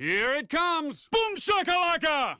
Here it comes! Boom shakalaka!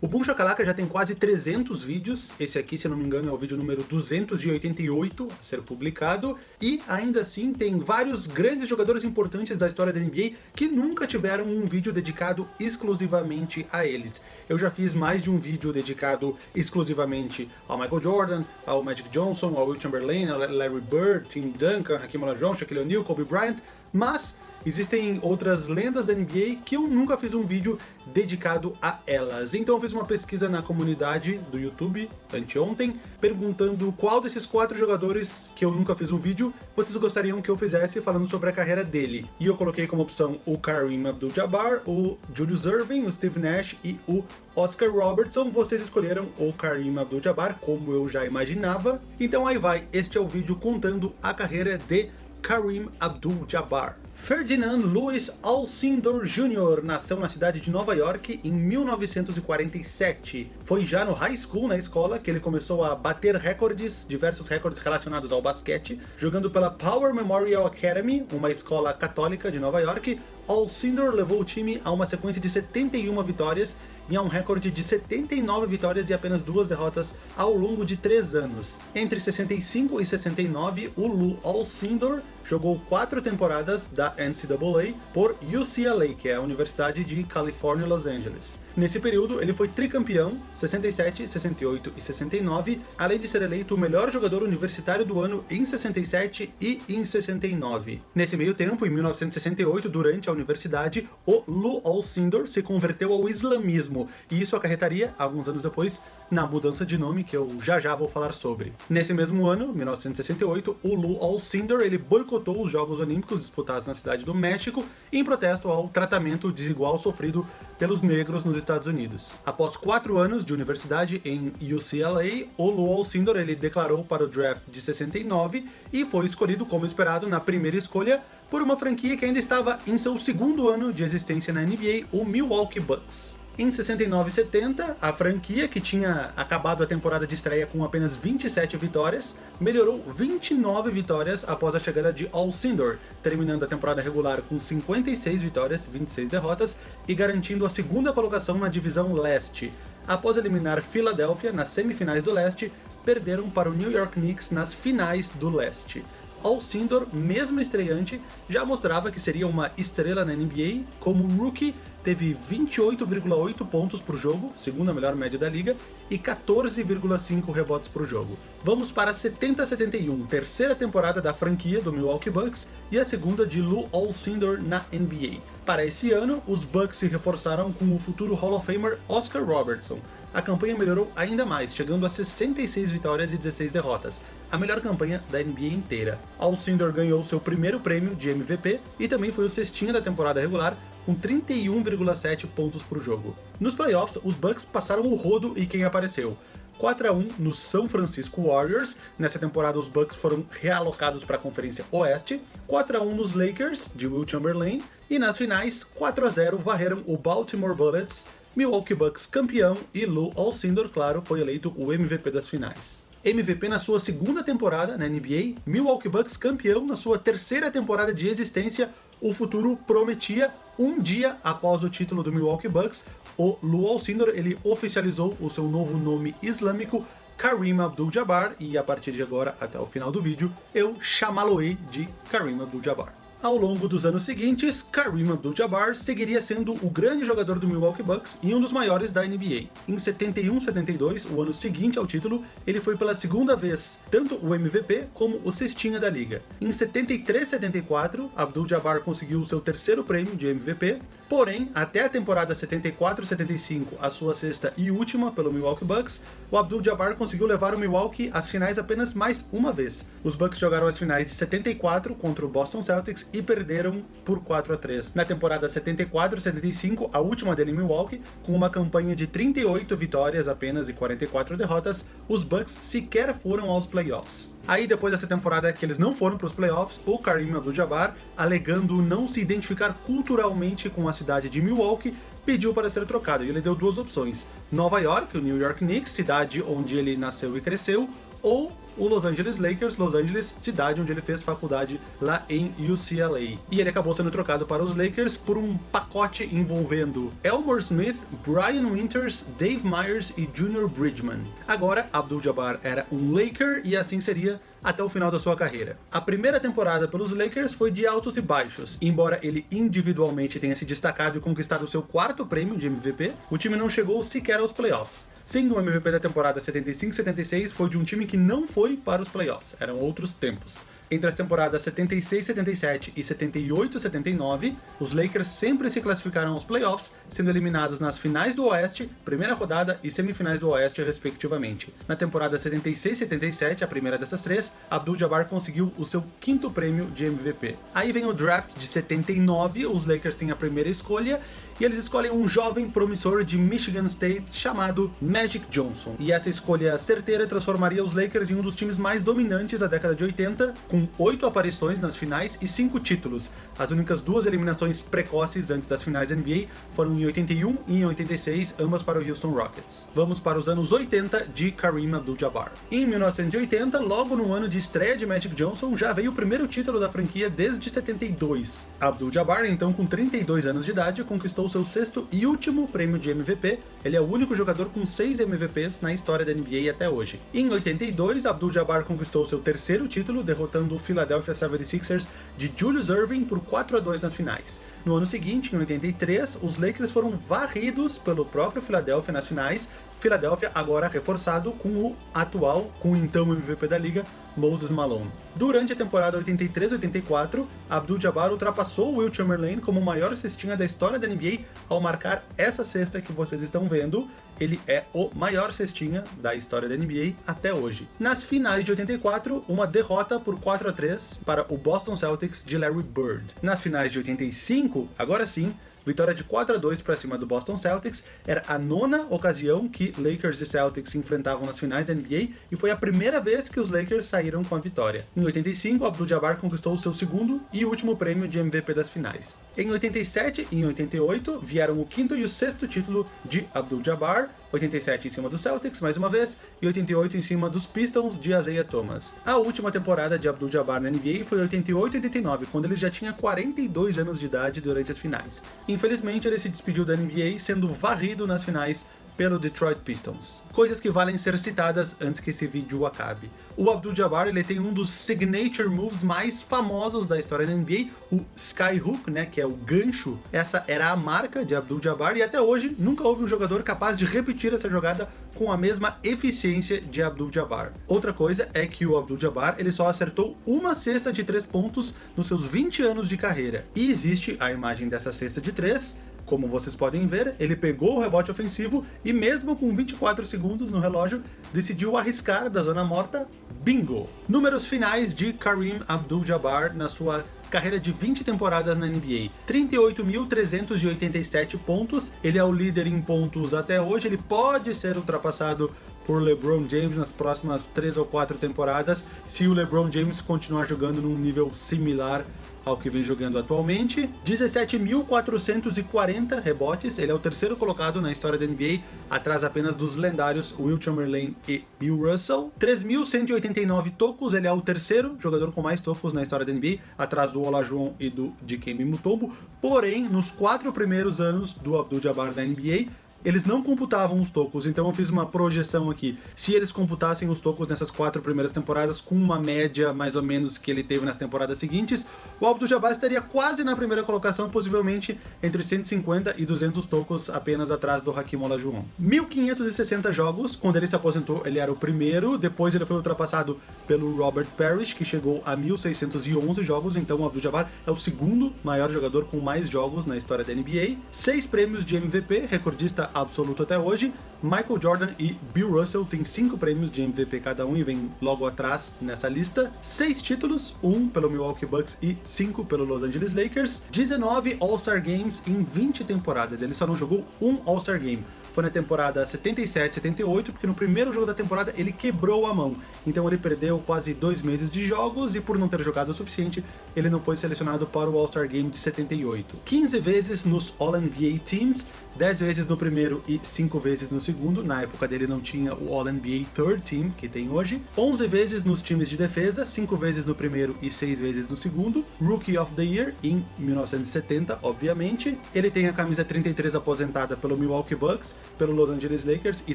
O Boom Shakalaka já tem quase 300 vídeos, esse aqui, se não me engano, é o vídeo número 288 a ser publicado, e ainda assim tem vários grandes jogadores importantes da história da NBA que nunca tiveram um vídeo dedicado exclusivamente a eles. Eu já fiz mais de um vídeo dedicado exclusivamente ao Michael Jordan, ao Magic Johnson, ao Will Chamberlain, ao Larry Bird, Tim Duncan, Hakeem Olajuwon, Shaquille O'Neal, Kobe Bryant, mas existem outras lendas da NBA que eu nunca fiz um vídeo dedicado a elas. Então eu fiz uma pesquisa na comunidade do YouTube, anteontem, perguntando qual desses quatro jogadores que eu nunca fiz um vídeo, vocês gostariam que eu fizesse falando sobre a carreira dele. E eu coloquei como opção o Kareem Abdul-Jabbar, o Julius Irving, o Steve Nash e o Oscar Robertson. Vocês escolheram o Kareem Abdul-Jabbar, como eu já imaginava. Então aí vai, este é o vídeo contando a carreira de Kareem Abdul-Jabbar. Ferdinand Louis Alcindor Jr. nasceu na cidade de Nova York em 1947. Foi já no high school, na escola, que ele começou a bater recordes, diversos recordes relacionados ao basquete, jogando pela Power Memorial Academy, uma escola católica de Nova York. Alcindor levou o time a uma sequência de 71 vitórias e a um recorde de 79 vitórias e apenas duas derrotas ao longo de três anos. Entre 65 e 69, o Lou Alcindor jogou quatro temporadas da NCAA por UCLA, que é a Universidade de Califórnia, Los Angeles. Nesse período, ele foi tricampeão, 67, 68 e 69, além de ser eleito o melhor jogador universitário do ano em 67 e em 69. Nesse meio tempo, em 1968, durante a universidade, o Lou Alcindor se converteu ao islamismo, e isso acarretaria, alguns anos depois, na mudança de nome, que eu já já vou falar sobre. Nesse mesmo ano, 1968, o Lou Alcindor ele boicotou os Jogos Olímpicos disputados na cidade do México em protesto ao tratamento desigual sofrido pelos negros nos Estados Unidos. Após quatro anos de universidade em UCLA, o Lou Alcindor ele declarou para o draft de 69 e foi escolhido como esperado na primeira escolha por uma franquia que ainda estava em seu segundo ano de existência na NBA, o Milwaukee Bucks. Em 69 e 70, a franquia, que tinha acabado a temporada de estreia com apenas 27 vitórias, melhorou 29 vitórias após a chegada de Alcindor, terminando a temporada regular com 56 vitórias, 26 derrotas, e garantindo a segunda colocação na divisão leste. Após eliminar Philadelphia nas semifinais do leste, perderam para o New York Knicks nas finais do leste. Alcindor, mesmo estreante, já mostrava que seria uma estrela na NBA, como rookie teve 28,8 pontos por jogo, segunda melhor média da liga, e 14,5 rebotes por jogo. Vamos para 70-71, terceira temporada da franquia do Milwaukee Bucks e a segunda de Lou Alcindor na NBA. Para esse ano, os Bucks se reforçaram com o futuro Hall of Famer Oscar Robertson, a campanha melhorou ainda mais, chegando a 66 vitórias e 16 derrotas, a melhor campanha da NBA inteira. Alcindor ganhou seu primeiro prêmio de MVP e também foi o cestinha da temporada regular, com 31,7 pontos por jogo. Nos playoffs, os Bucks passaram o rodo e quem apareceu? 4 a 1 no São Francisco Warriors, nessa temporada os Bucks foram realocados para a Conferência Oeste, 4 a 1 nos Lakers, de Will Chamberlain, e nas finais, 4 a 0 varreram o Baltimore Bullets, Milwaukee Bucks campeão e Lou Alcindor, claro, foi eleito o MVP das finais. MVP na sua segunda temporada na NBA, Milwaukee Bucks campeão na sua terceira temporada de existência, o futuro prometia um dia após o título do Milwaukee Bucks, o Lou Alcindor ele oficializou o seu novo nome islâmico, Kareem Abdul-Jabbar, e a partir de agora, até o final do vídeo, eu chamá-lo-ei de Kareem Abdul-Jabbar. Ao longo dos anos seguintes, Kareem Abdul-Jabbar seguiria sendo o grande jogador do Milwaukee Bucks e um dos maiores da NBA. Em 71-72, o ano seguinte ao título, ele foi pela segunda vez tanto o MVP como o cestinha da liga. Em 73-74, Abdul-Jabbar conseguiu seu terceiro prêmio de MVP, porém, até a temporada 74-75, a sua sexta e última pelo Milwaukee Bucks, o Abdul-Jabbar conseguiu levar o Milwaukee às finais apenas mais uma vez. Os Bucks jogaram as finais de 74 contra o Boston Celtics e perderam por 4 a 3. Na temporada 74-75, a última dele em Milwaukee, com uma campanha de 38 vitórias apenas e 44 derrotas, os Bucks sequer foram aos playoffs. Aí depois dessa temporada que eles não foram para os playoffs, o Kareem Abdul-Jabbar, alegando não se identificar culturalmente com a cidade de Milwaukee, pediu para ser trocado e ele deu duas opções, Nova York, o New York Knicks, cidade onde ele nasceu e cresceu, ou o Los Angeles Lakers, Los Angeles, cidade onde ele fez faculdade lá em UCLA. E ele acabou sendo trocado para os Lakers por um pacote envolvendo Elmore Smith, Brian Winters, Dave Myers e Junior Bridgman. Agora, Abdul-Jabbar era um Laker e assim seria até o final da sua carreira. A primeira temporada pelos Lakers foi de altos e baixos. Embora ele individualmente tenha se destacado e conquistado seu quarto prêmio de MVP, o time não chegou sequer aos playoffs. Sendo o MVP da temporada 75-76 foi de um time que não foi para os playoffs, eram outros tempos. Entre as temporadas 76-77 e 78-79, os Lakers sempre se classificaram aos playoffs, sendo eliminados nas finais do Oeste, primeira rodada e semifinais do Oeste, respectivamente. Na temporada 76-77, a primeira dessas três, Abdul-Jabbar conseguiu o seu quinto prêmio de MVP. Aí vem o draft de 79, os Lakers têm a primeira escolha, e eles escolhem um jovem promissor de Michigan State chamado Magic Johnson. E essa escolha certeira transformaria os Lakers em um dos times mais dominantes da década de 80, com oito aparições nas finais e cinco títulos. As únicas duas eliminações precoces antes das finais NBA foram em 81 e em 86, ambas para o Houston Rockets. Vamos para os anos 80 de Kareem Abdul-Jabbar. Em 1980, logo no ano de estreia de Magic Johnson, já veio o primeiro título da franquia desde 72. Abdul-Jabbar, então com 32 anos de idade, conquistou conquistou seu sexto e último prêmio de MVP, ele é o único jogador com seis MVPs na história da NBA até hoje. Em 82, Abdul-Jabbar conquistou seu terceiro título, derrotando o Philadelphia 76ers de Julius Irving por 4 a 2 nas finais. No ano seguinte, em 83, os Lakers foram varridos pelo próprio Philadelphia nas finais, Philadelphia agora reforçado com o atual, com o então MVP da liga, Moses Malone. Durante a temporada 83-84, Abdul-Jabbar ultrapassou Will Chamberlain como o maior cestinha da história da NBA ao marcar essa cesta que vocês estão vendo. Ele é o maior cestinha da história da NBA até hoje. Nas finais de 84, uma derrota por 4 a 3 para o Boston Celtics de Larry Bird. Nas finais de 85, agora sim, Vitória de 4 a 2 para cima do Boston Celtics, era a nona ocasião que Lakers e Celtics se enfrentavam nas finais da NBA e foi a primeira vez que os Lakers saíram com a vitória. Em 85, Abdul-Jabbar conquistou o seu segundo e último prêmio de MVP das finais. Em 87 e em 88 vieram o quinto e o sexto título de Abdul-Jabbar, 87 em cima dos Celtics, mais uma vez, e 88 em cima dos Pistons de Isaiah Thomas. A última temporada de Abdul-Jabbar na NBA foi 88 89, quando ele já tinha 42 anos de idade durante as finais. Infelizmente, ele se despediu da NBA sendo varrido nas finais pelo Detroit Pistons. Coisas que valem ser citadas antes que esse vídeo acabe. O Abdul-Jabbar ele tem um dos signature moves mais famosos da história da NBA, o Skyhook, né, que é o gancho. Essa era a marca de Abdul-Jabbar e até hoje nunca houve um jogador capaz de repetir essa jogada com a mesma eficiência de Abdul-Jabbar. Outra coisa é que o Abdul-Jabbar ele só acertou uma cesta de três pontos nos seus 20 anos de carreira. E existe a imagem dessa cesta de três como vocês podem ver, ele pegou o rebote ofensivo e mesmo com 24 segundos no relógio, decidiu arriscar da zona morta, bingo! Números finais de Kareem Abdul-Jabbar na sua carreira de 20 temporadas na NBA. 38.387 pontos, ele é o líder em pontos até hoje, ele pode ser ultrapassado por LeBron James nas próximas 3 ou 4 temporadas, se o LeBron James continuar jogando num nível similar ao que vem jogando atualmente. 17.440 rebotes, ele é o terceiro colocado na história da NBA, atrás apenas dos lendários Will Chamberlain e Bill Russell. 3.189 tocos, ele é o terceiro jogador com mais tocos na história da NBA, atrás do Olajuwon e do Dikembe Mutombo. Porém, nos quatro primeiros anos do Abdul-Jabbar da NBA, eles não computavam os tocos, então eu fiz uma projeção aqui. Se eles computassem os tocos nessas quatro primeiras temporadas, com uma média mais ou menos que ele teve nas temporadas seguintes, o Abdul-Jabbar estaria quase na primeira colocação, possivelmente entre 150 e 200 tocos apenas atrás do Hakim Olajuwon. 1560 jogos, quando ele se aposentou ele era o primeiro, depois ele foi ultrapassado pelo Robert Parrish, que chegou a 1611 jogos, então o Abdul-Jabbar é o segundo maior jogador com mais jogos na história da NBA. Seis prêmios de MVP, recordista absoluto até hoje. Michael Jordan e Bill Russell têm cinco prêmios de MVP cada um e vem logo atrás nessa lista. Seis títulos, um pelo Milwaukee Bucks e cinco pelo Los Angeles Lakers. 19 All-Star Games em 20 temporadas, ele só não jogou um All-Star Game foi na temporada 77, 78, porque no primeiro jogo da temporada ele quebrou a mão. Então ele perdeu quase dois meses de jogos e por não ter jogado o suficiente, ele não foi selecionado para o All-Star Game de 78. 15 vezes nos All-NBA Teams, 10 vezes no primeiro e 5 vezes no segundo, na época dele não tinha o All-NBA Third Team, que tem hoje, 11 vezes nos times de defesa, 5 vezes no primeiro e 6 vezes no segundo, Rookie of the Year em 1970, obviamente. Ele tem a camisa 33 aposentada pelo Milwaukee Bucks, pelo Los Angeles Lakers e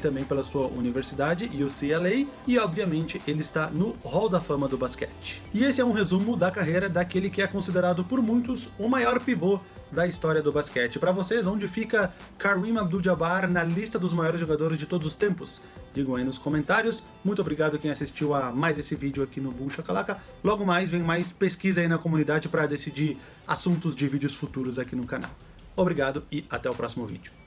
também pela sua universidade, UCLA, e obviamente ele está no Hall da Fama do basquete. E esse é um resumo da carreira daquele que é considerado por muitos o maior pivô da história do basquete. Para vocês, onde fica Kareem Abdul-Jabbar na lista dos maiores jogadores de todos os tempos? Digam aí nos comentários. Muito obrigado quem assistiu a mais esse vídeo aqui no Boom Shakalaka. Logo mais vem mais pesquisa aí na comunidade para decidir assuntos de vídeos futuros aqui no canal. Obrigado e até o próximo vídeo.